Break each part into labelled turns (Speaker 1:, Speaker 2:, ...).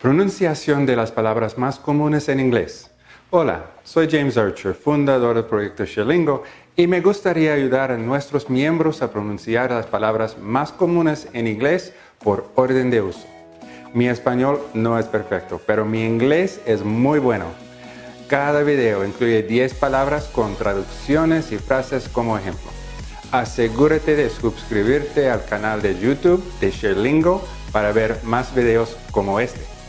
Speaker 1: Pronunciación de las palabras más comunes en inglés. Hola, soy James Archer, fundador del proyecto Sherlingo, y me gustaría ayudar a nuestros miembros a pronunciar las palabras más comunes en inglés por orden de uso. Mi español no es perfecto, pero mi inglés es muy bueno. Cada video incluye 10 palabras con traducciones y frases como ejemplo. Asegúrate de suscribirte al canal de YouTube de Sherlingo para ver más videos como este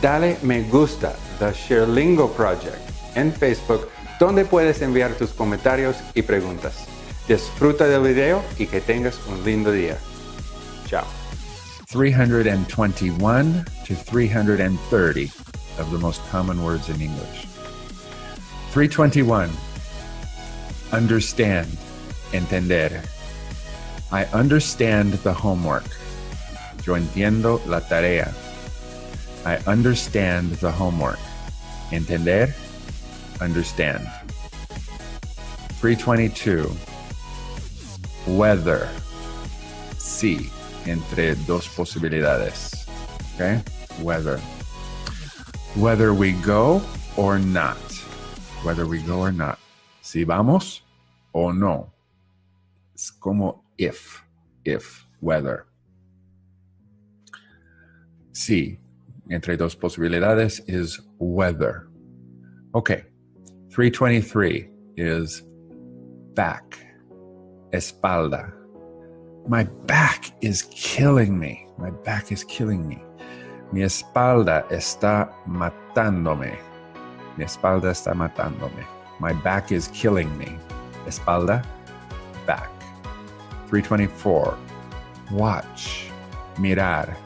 Speaker 1: dale me gusta The Sherlingo Project en Facebook donde puedes enviar tus comentarios y preguntas. Disfruta del video y que tengas un lindo día. Chao.
Speaker 2: 321 to 330 of the most common words in English. 321. Understand. Entender. I understand the homework. Yo entiendo la tarea. I understand the homework. Entender? Understand. 322. Whether. Sí, entre dos posibilidades. Okay? Whether. Whether we go or not. Whether we go or not. Si vamos o no. Es como if. If. Whether. Sí, entre dos posibilidades is whether. Okay, 323 is back, espalda. My back is killing me. My back is killing me. Mi espalda está matándome. Mi espalda está matándome. My back is killing me. Espalda, back. 324. Watch, mirar.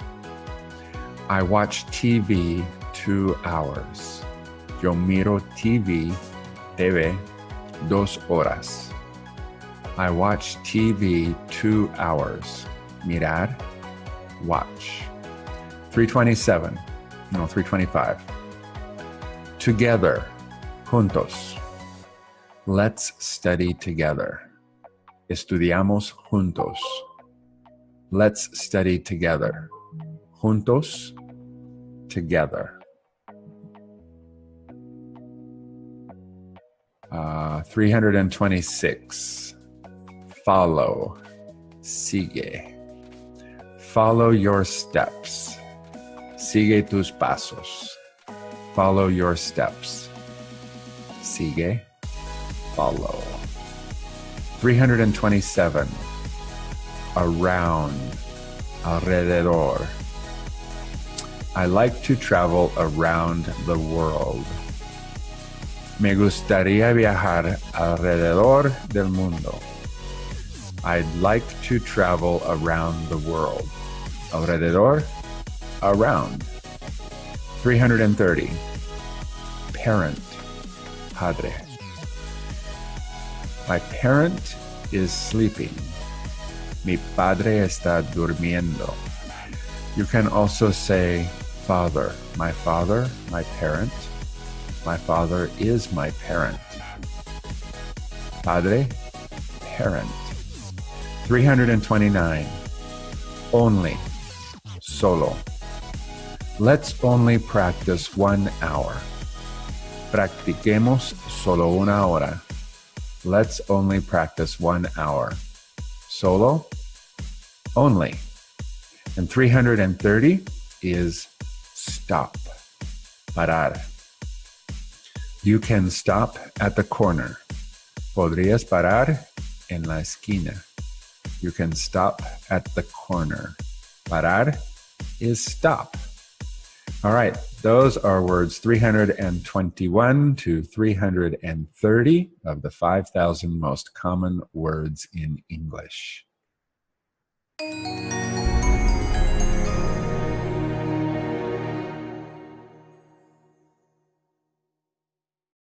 Speaker 2: I watch TV two hours. Yo miro TV, TV, dos horas. I watch TV two hours. Mirar, watch. 327, no, 325. Together, juntos. Let's study together. Estudiamos juntos. Let's study together. Juntos, together. Uh, 326. Follow. Sigue. Follow your steps. Sigue tus pasos. Follow your steps. Sigue. Follow. 327. Around. Alrededor. I like to travel around the world. Me gustaría viajar alrededor del mundo. I'd like to travel around the world. Alrededor, around. 330. Parent, padre. My parent is sleeping. Mi padre está durmiendo. You can also say father. My father, my parent. My father is my parent. Padre, parent. 329. Only. Solo. Let's only practice one hour. Practiquemos solo una hora. Let's only practice one hour. Solo. Only. And 330 is stop, parar. You can stop at the corner. Podrías parar en la esquina. You can stop at the corner. Parar is stop. All right, those are words 321 to 330 of the 5,000 most common words in English.